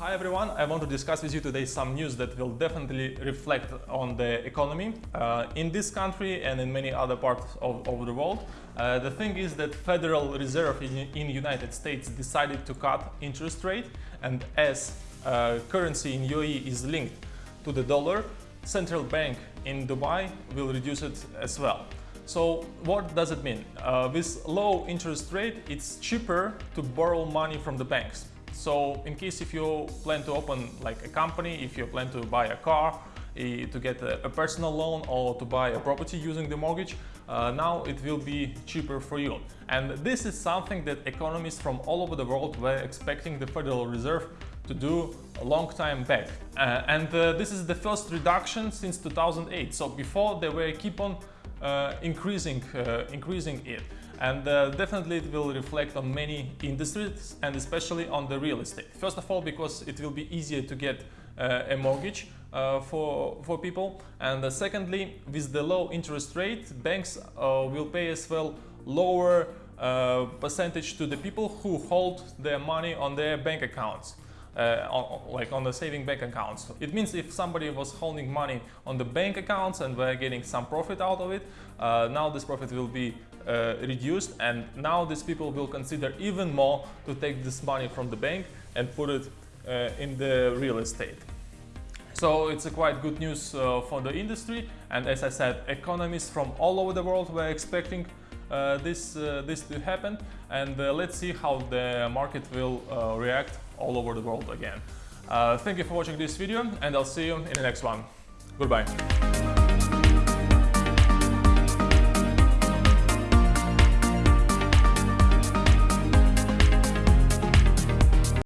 Hi everyone, I want to discuss with you today some news that will definitely reflect on the economy uh, in this country and in many other parts of, of the world. Uh, the thing is that Federal Reserve in, United States decided to cut interest rate and as uh, currency in UAE is linked to the dollar, central bank in Dubai will reduce it as well. So what does it mean? Uh, with low interest rate, it's cheaper to borrow money from the banks. So in case if you plan to open like a company, if you plan to buy a car, to get a, personal loan or to buy a property using the mortgage, uh, now it will be cheaper for you. And this is something that economists from all over the world were expecting the Federal Reserve to do a long time back. Uh, and uh, this is the first reduction since 2008. So before they were keep on increasing, uh, increasing it and uh, definitely it will reflect on many industries and especially on the real estate. First of all, because it will be easier to get uh, a mortgage uh, for, for people and uh, secondly, with the low interest rate, banks uh, will pay as well lower uh, percentage to the people who hold their money on their bank accounts. Uh, on, like on the saving bank accounts. It means if somebody was holding money on the bank accounts and were getting some profit out of it, uh, now this profit will be uh, reduced and now these people will consider even more to take this money from the bank and put it uh, in the real estate. So it's a quite good news uh, for the industry and as I said, economists from all over the world were expecting this, uh, this to happen and uh, let's see how the market will react all over the world again. thank you for watching this video and I'll see you in the next one. Goodbye.